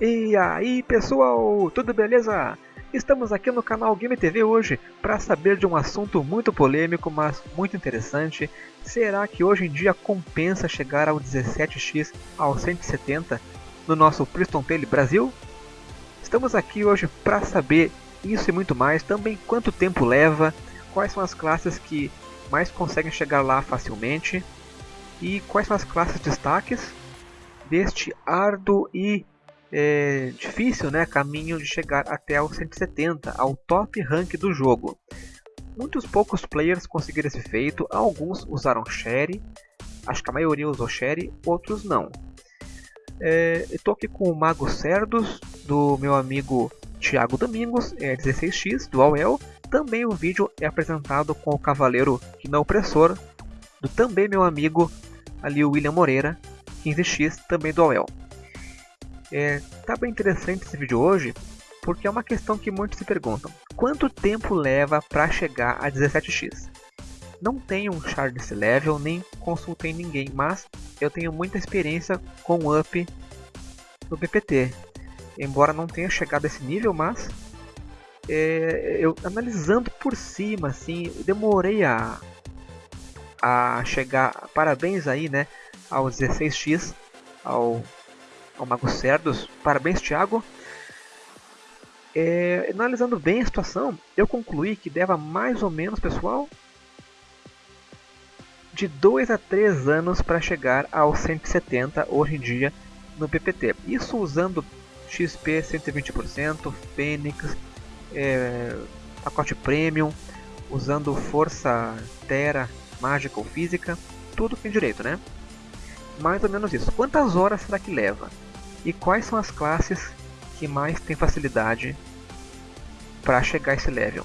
E aí pessoal, tudo beleza? Estamos aqui no canal Game TV hoje para saber de um assunto muito polêmico, mas muito interessante. Será que hoje em dia compensa chegar ao 17x ao 170 no nosso Priston Tale Brasil? Estamos aqui hoje para saber isso e muito mais, também quanto tempo leva, quais são as classes que mais conseguem chegar lá facilmente e quais são as classes destaques deste árduo e é, difícil né, caminho de chegar até o 170, ao top rank do jogo. Muitos poucos players conseguiram esse feito, alguns usaram Sherry, acho que a maioria usou Sherry, outros não. É, Estou aqui com o Mago Cerdos, do meu amigo Thiago Domingos, é 16x, do AOL. Também o vídeo é apresentado com o Cavaleiro que não opressor, do também meu amigo ali o William Moreira, 15x, também do AOL. É, tá bem interessante esse vídeo hoje, porque é uma questão que muitos se perguntam. Quanto tempo leva para chegar a 17x? Não tenho um char desse level, nem consultei ninguém, mas eu tenho muita experiência com up no PPT. Embora não tenha chegado a esse nível, mas é, eu analisando por cima, assim, demorei a, a chegar. Parabéns aí, né, ao 16x, ao ao Mago Cerdos. Parabéns, Thiago. É, analisando bem a situação, eu concluí que leva mais ou menos, pessoal, de 2 a 3 anos para chegar ao 170 hoje em dia no PPT. Isso usando XP 120%, Fênix, é, pacote Premium, usando força Terra, mágica ou física, tudo tem direito, né? Mais ou menos isso. Quantas horas será que leva? E quais são as classes que mais têm facilidade para chegar a esse level?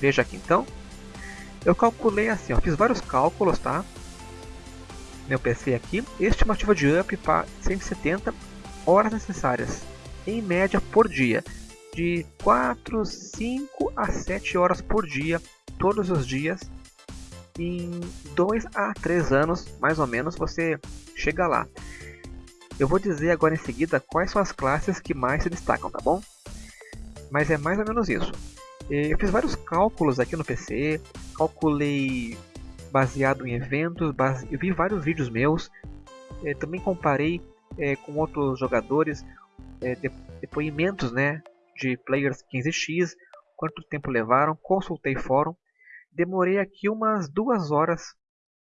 Veja aqui então. Eu calculei assim, ó, fiz vários cálculos, tá? Meu PC aqui. Estimativa de up para 170 horas necessárias, em média por dia. De 4, 5 a 7 horas por dia, todos os dias. Em 2 a 3 anos, mais ou menos, você chega lá. Eu vou dizer agora em seguida quais são as classes que mais se destacam, tá bom? Mas é mais ou menos isso. Eu fiz vários cálculos aqui no PC, calculei baseado em eventos, base... eu vi vários vídeos meus, eh, também comparei é, com outros jogadores, é, depoimentos né, de players 15x, quanto tempo levaram, consultei fórum, demorei aqui umas duas horas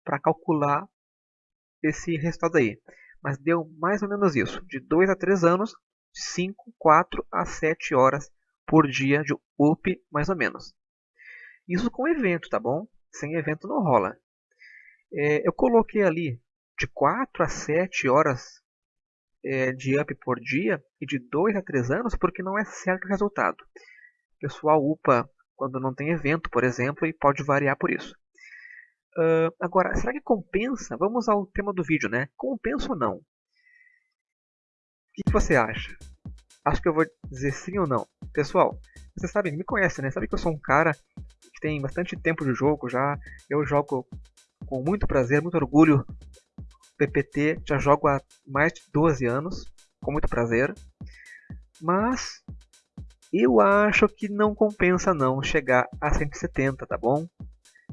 para calcular esse resultado aí mas deu mais ou menos isso, de 2 a 3 anos, 5, 4 a 7 horas por dia de UP, mais ou menos. Isso com evento, tá bom? Sem evento não rola. É, eu coloquei ali de 4 a 7 horas é, de up por dia e de 2 a 3 anos porque não é certo o resultado. Pessoal upa quando não tem evento, por exemplo, e pode variar por isso. Uh, agora, será que compensa? Vamos ao tema do vídeo, né? Compensa ou não? O que, você acha? Acho que eu vou dizer sim ou não. Pessoal, vocês sabem, me conhecem, né? Sabe que eu sou um cara que tem bastante tempo de jogo já. Eu jogo com muito prazer, muito orgulho PPT. Já jogo há mais de 12 anos, com muito prazer. Mas eu acho que não compensa não chegar a 170, tá bom?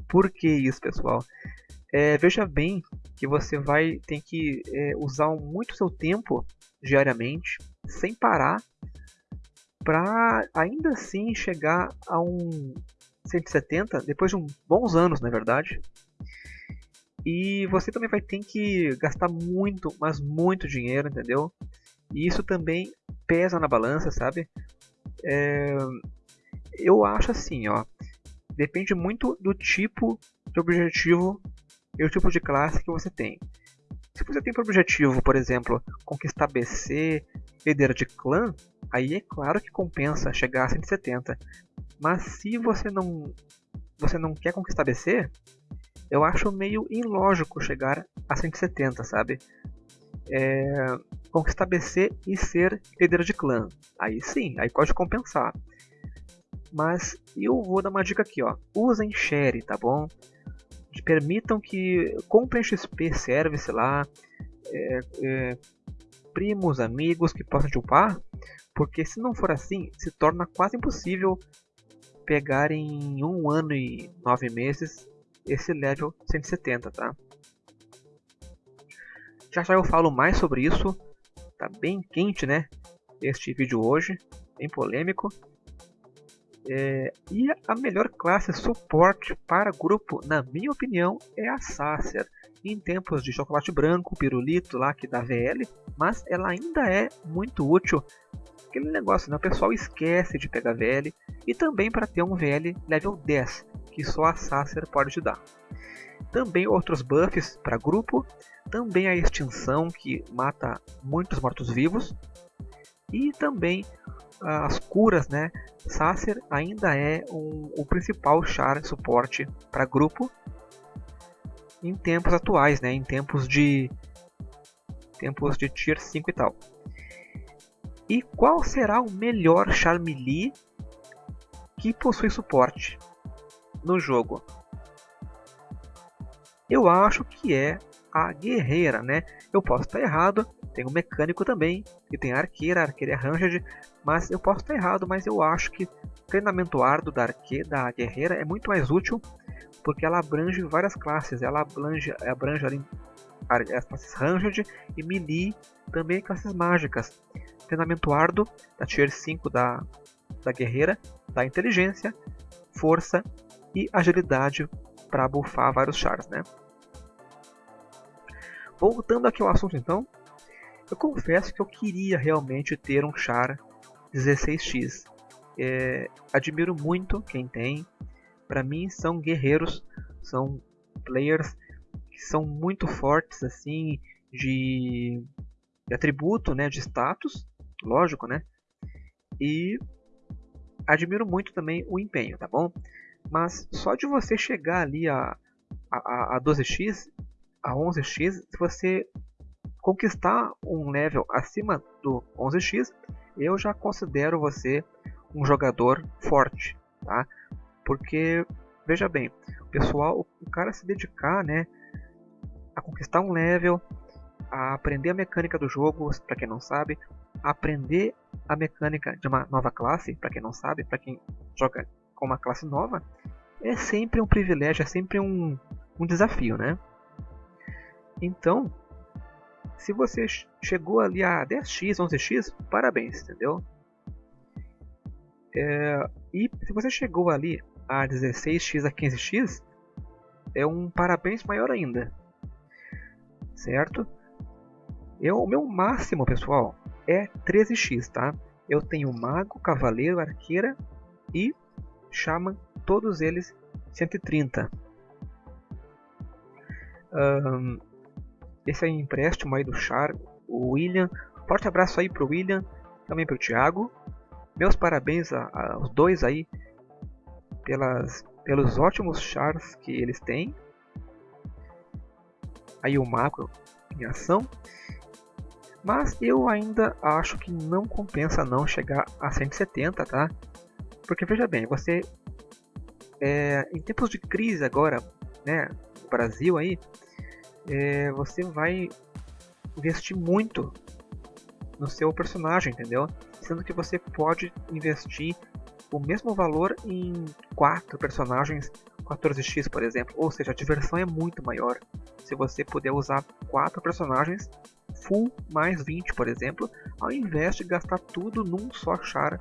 Por que isso, pessoal? É, veja bem que você vai ter que é, usar muito seu tempo diariamente, sem parar, para ainda assim chegar a um 170 depois de uns bons anos, na é verdade. E você também vai ter que gastar muito, mas muito dinheiro, entendeu? E isso também pesa na balança, sabe? É, eu acho assim, ó depende muito do tipo de objetivo e o tipo de classe que você tem. Se você tem por objetivo, por exemplo, conquistar BC, líder de clã, aí é claro que compensa chegar a 170. Mas se você não, você não quer conquistar BC, eu acho meio ilógico chegar a 170, sabe? É, conquistar BC e ser líder de clã. Aí sim, aí pode compensar. Mas eu vou dar uma dica aqui, ó. Usem share, tá bom? Permitam que comprem XP Service lá. É, é, primos, amigos que possam te upar, porque se não for assim, se torna quase impossível pegar em um ano e nove meses esse level 170, tá? Já já eu falo mais sobre isso, tá bem quente, né? Este vídeo hoje, bem polêmico. É, e a melhor classe suporte para grupo, na minha opinião, é a Sacer. Em tempos de chocolate branco, pirulito lá que dá VL, mas ela ainda é muito útil. Aquele negócio, né? o pessoal esquece de pegar VL e também para ter um VL level 10, que só a Sacer pode te dar. Também outros buffs para grupo, também a extinção que mata muitos mortos-vivos e também as curas, né? Sacer ainda é um, o principal char suporte para grupo em tempos atuais, né? Em tempos de tempos de tier 5 e tal. E qual será o melhor char melee que possui suporte no jogo? Eu acho que é a guerreira, né? Eu posso estar errado, tem o mecânico também, e tem a arqueira, a arqueira é ranged, mas eu posso estar errado, mas eu acho que treinamento árduo da arqueira, da guerreira é muito mais útil, porque ela abrange várias classes, ela abrange, abrange ali as classes ranged e melee, também classes mágicas. Treinamento árduo da tier 5 da, da guerreira, da inteligência, força e agilidade para buffar vários chars, né? Voltando aqui ao assunto então, eu confesso que eu queria realmente ter um char 16x. É, admiro muito quem tem. Para mim são guerreiros, são players que são muito fortes assim de, de atributo, né, de status, lógico, né? E admiro muito também o empenho, tá bom? Mas só de você chegar ali a, a, a 12x, a 11x, se você conquistar um level acima do 11x, eu já considero você um jogador forte, tá? Porque veja bem, o pessoal, o cara se dedicar, né, a conquistar um level, a aprender a mecânica do jogo, para quem não sabe, aprender a mecânica de uma nova classe, para quem não sabe, para quem joga com uma classe nova, é sempre um privilégio, é sempre um, um desafio, né? Então, se você chegou ali a 10x, 11x, parabéns, entendeu? É, e se você chegou ali a 16x, a 15x, é um parabéns maior ainda. Certo? Eu, o meu máximo, pessoal, é 13x, tá? Eu tenho Mago, Cavaleiro, Arqueira e Shaman, todos eles 130. Um, esse é empréstimo aí do Char, o William. Forte abraço aí pro William, também pro Thiago. Meus parabéns aos dois aí pelas, pelos ótimos chars que eles têm. Aí o Macro em ação. Mas eu ainda acho que não compensa não chegar a 170, tá? Porque veja bem, você é, em tempos de crise agora, né, no Brasil aí, é, você vai investir muito no seu personagem, entendeu? Sendo que você pode investir o mesmo valor em quatro personagens 14x, por exemplo. Ou seja, a diversão é muito maior se você puder usar quatro personagens full mais 20, por exemplo, ao invés de gastar tudo num só char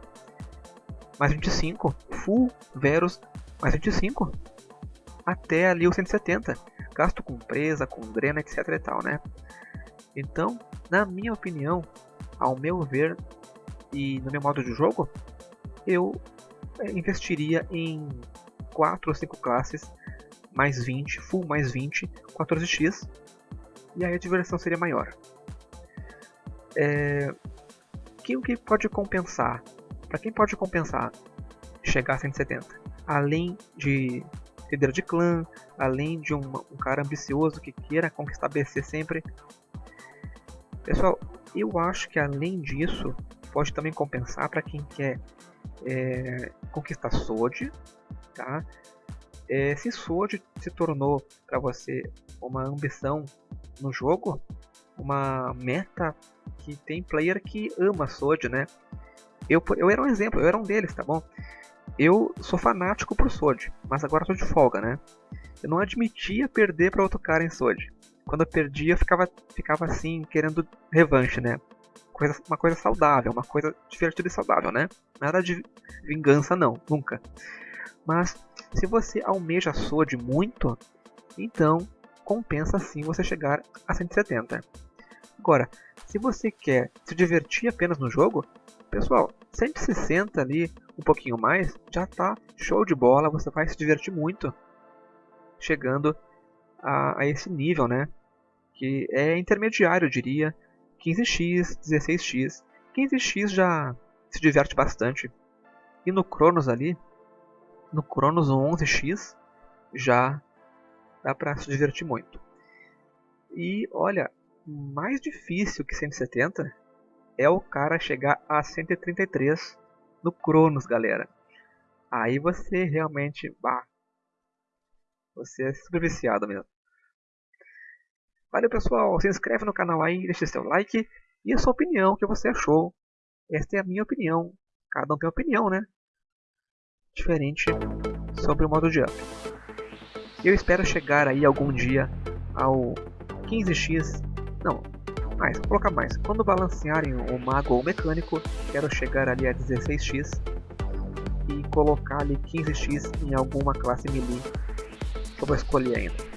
mais 25, full Verus mais 25, até ali o 170 gasto com presa, com drena, etc e tal, né? Então, na minha opinião, ao meu ver e no meu modo de jogo, eu é, investiria em 4 ou 5 classes mais 20, full mais 20, 14x, e aí a diversão seria maior. É, que o que pode compensar? Para quem pode compensar chegar a 170? Além de líder de clã, além de um, um cara ambicioso que queira conquistar BC sempre. Pessoal, eu acho que além disso, pode também compensar para quem quer é, conquistar SWORD, tá? É, se SWORD se tornou para você uma ambição no jogo, uma meta que tem player que ama Sword, né? Eu, eu era um exemplo, eu era um deles, tá bom? Eu sou fanático pro Sword, mas agora tô de folga, né? Eu não admitia perder para outro cara em Sword. Quando eu perdia, eu ficava, ficava assim, querendo revanche, né? Coisa, uma coisa saudável, uma coisa divertida e saudável, né? Nada de vingança, não, nunca. Mas, se você almeja Sword muito, então compensa sim você chegar a 170. Agora, se você quer se divertir apenas no jogo, pessoal, 160 ali, um pouquinho mais, já tá show de bola, você vai se divertir muito chegando a, a esse nível, né? Que é intermediário, eu diria, 15x, 16x. 15x já se diverte bastante. E no Cronos ali, no Cronos 11x, já dá para se divertir muito. E olha, mais difícil que 170 é o cara chegar a 133 no Cronos, galera. Aí você realmente, bah, você é super viciado mesmo. Valeu pessoal, se inscreve no canal aí, deixa seu like e a sua opinião, o que você achou. Esta é a minha opinião. Cada um tem opinião, né? Diferente sobre o modo de up. Eu espero chegar aí algum dia ao 15x. Não, mais, vou colocar mais. Quando balancearem o mago ou o mecânico, quero chegar ali a 16x e colocar ali 15x em alguma classe melee que eu vou escolher ainda.